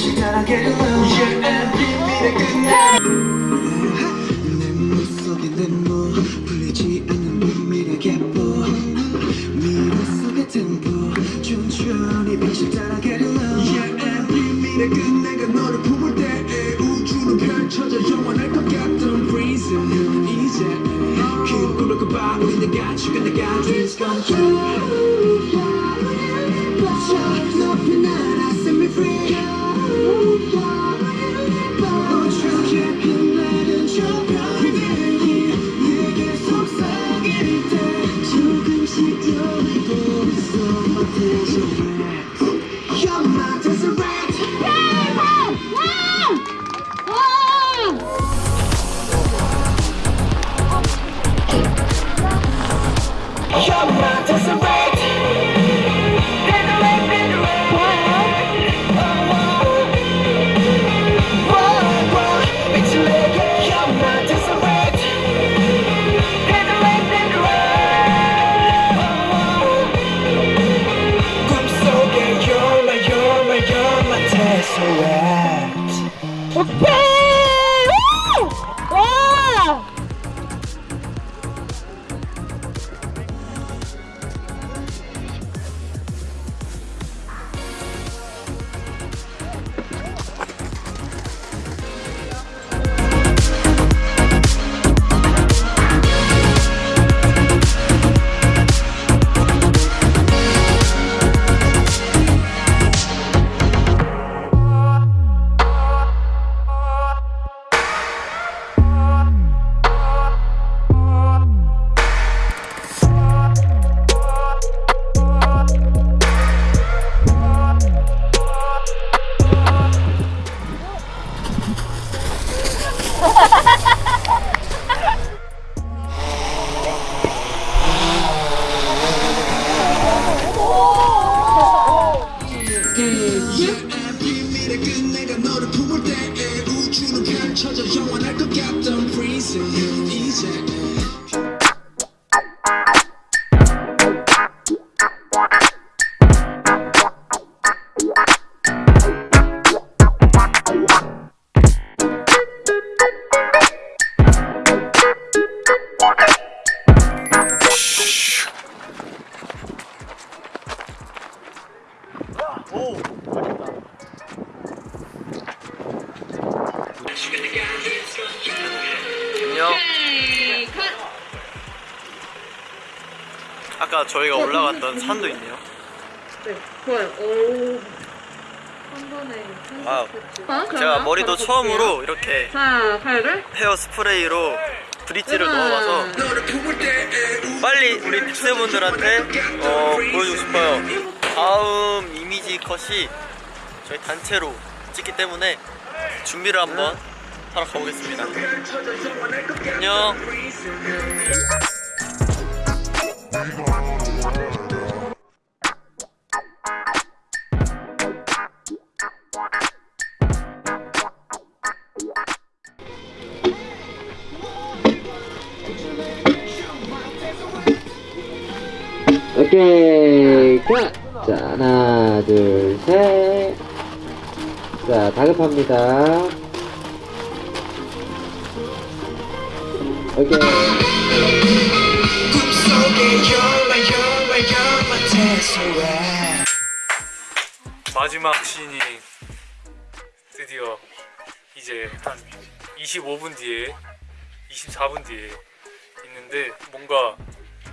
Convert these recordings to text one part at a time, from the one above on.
천천히 빛이 따라게 비밀의 끝내. 내 물속에 내모 풀리지 않는 비밀의 갯보 미래 속에 템포 천천히 빛이 따라게 비밀의 끝내가 너를 품을 때 우주는 펼쳐져 영원할 것 같던 prison 이제 그 꿈을 꿔봐. 우리 내가 죽은 내가 dreams come true Okay. Ha ha ha! 안녕 아까 저희가 올라갔던 산도 있네요 네, 좋아요. 오. 한 번에. 아, 제가 머리도 처음으로 이렇게 자, 팔을. 헤어 스프레이로 브릿지를 우와. 넣어봐서 빨리 우리 빅스분들한테 어, 보여주고 싶어요 다음 이미지 컷이 저희 단체로 찍기 때문에 준비를 한번 하러 가보겠습니다. 안녕. 오케이 자, 자 하나 둘셋자 다급합니다 tesseract 마지막 씬이 드디어 이제 한 25분 뒤에 24분 뒤에 있는데 뭔가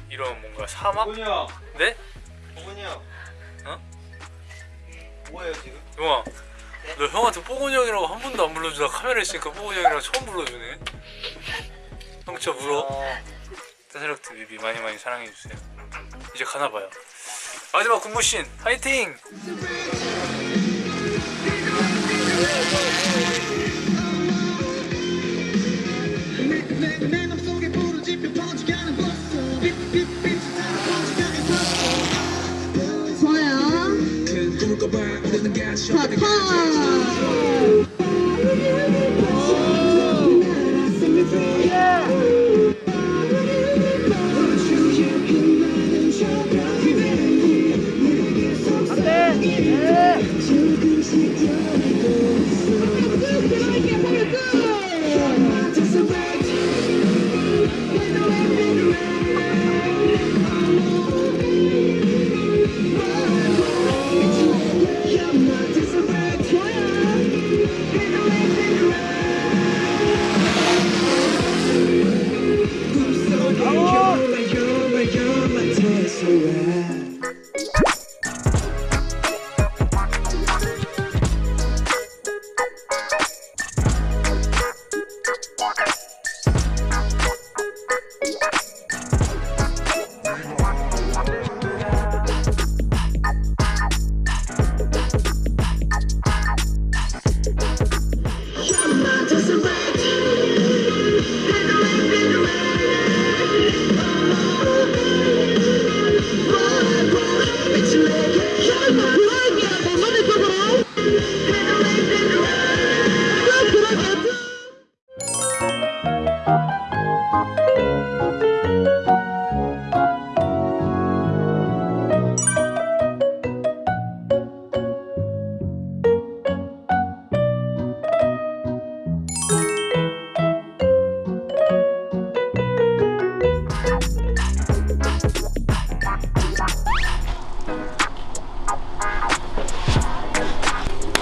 이런 뭔가 사막? 보군이 형 네? 보군이 형 어? 뭐예요 지금? 영아 너 형한테 뽀근이 형이라고 한 번도 안 불러주다가 카메라 있으니까 뽀근이 형이라고 처음 불러주네 똥쳐 물어. 어. 뜬새롭트 뮤비 그 많이 많이 사랑해주세요. 이제 가나봐요. 마지막 군무신 파이팅! 저요. 파파 you.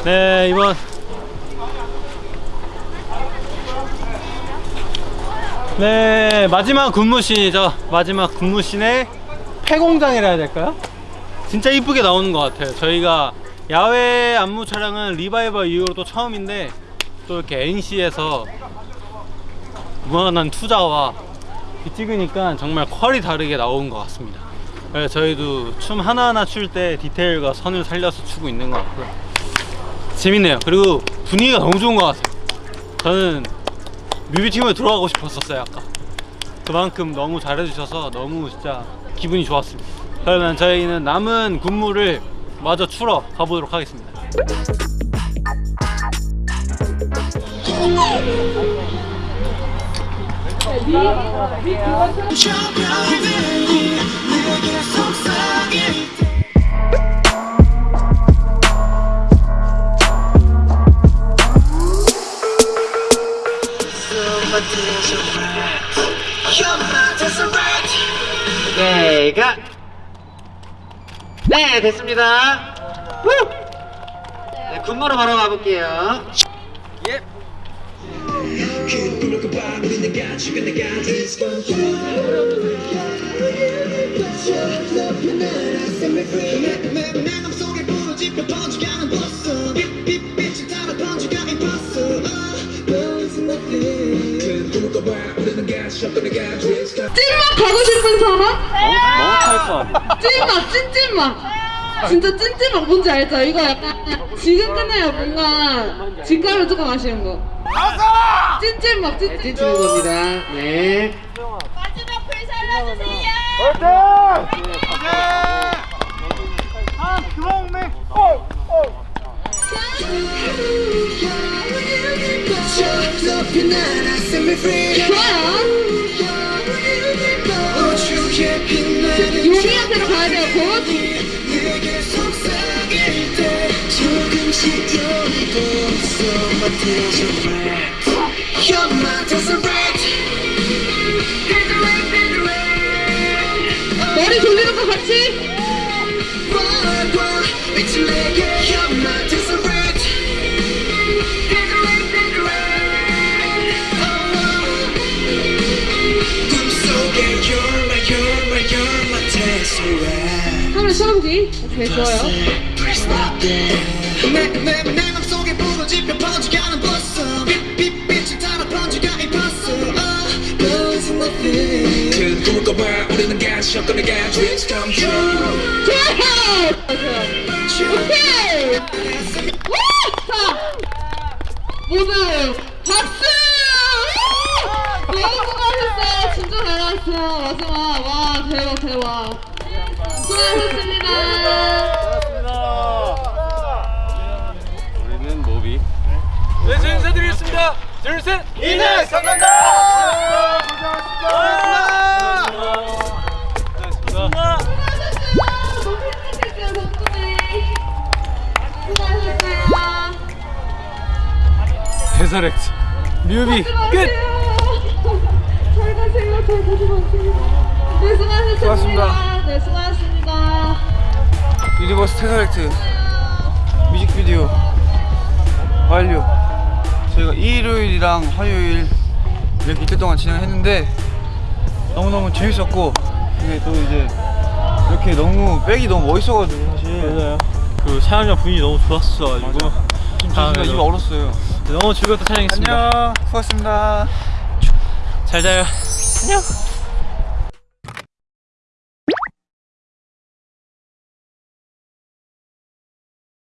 네 이번. 네 마지막 군무신이죠. 마지막 군무신의 폐공장이라 해야 될까요? 진짜 이쁘게 나오는 것 같아요. 저희가 야외 안무 촬영은 리바이벌 이후로 또 처음인데 또 이렇게 NC에서 무한한 투자와 찍으니까 정말 퀄이 다르게 나온 것 같습니다. 그래서 저희도 춤 하나하나 출 때 디테일과 선을 살려서 추고 있는 것 같고요 재밌네요 그리고 분위기가 너무 좋은 것 같아요 저는 뮤비팀에 들어가고 싶었었어요 아까 그만큼 너무 잘해주셔서 너무 진짜 기분이 좋았습니다 그러면 저희는 남은 군무를 마저 추러 가보도록 하겠습니다 내게 속삭일 오케이 가! 네 됐습니다 후! 네 군무로 바로 가볼게요 내 찐맛 찐찐맛 진짜 찐찐맛 뭔지 알죠? 이거 약간 지금 끝나요 뭔가. 집 가면 조금 아쉬운 거. 찐찐맛 찐찐맛 찐치는 겁니다. 네. 마지막 불 살려주세요. 높이 날아 set me free 좋아요 용이한테로 가야 돼요 곧 조금씩 My tears are 카메라 촬영기 오케이 좋아요. 내, 내, 내 맘속에 부러지며 번져가는 버스. 빛빛빛을 따라 번져가 이 버스. Oh, there is nothing 그 꿈을 꿔봐 우리는 가시 꺼내가 dreams come true. 좋아요 오케이! 와! 자 모두 박수! 우! 너무 수고하셨어요. 진짜 잘 나왔어요. 마지막. 와 대박 대박 수고하셨습니다 우리는 노비 네, 저 인사드리겠습니다. 둘, 셋. 이네 덕분에 수고하셨어요 데서렉트 뮤비 끝! 잘 가세요. 잘 가세요. 네, 수고하셨습니다. 수고하셨습니다. 네, 수고하셨습니다. Universe Tesseract 뮤직비디오 완료. 저희가 일요일이랑 화요일 이렇게 이틀 동안 진행했는데 너무너무 재밌었고 이게 또 이제 이렇게 너무 back이 너무 멋있어가지고 사실. 맞아요. 그 촬영장 분위기 너무 좋았어가지고. 지금 입 얼었어요. 너무 즐겁게 촬영했습니다. 안녕. 수고하셨습니다. 잘 자요. 안녕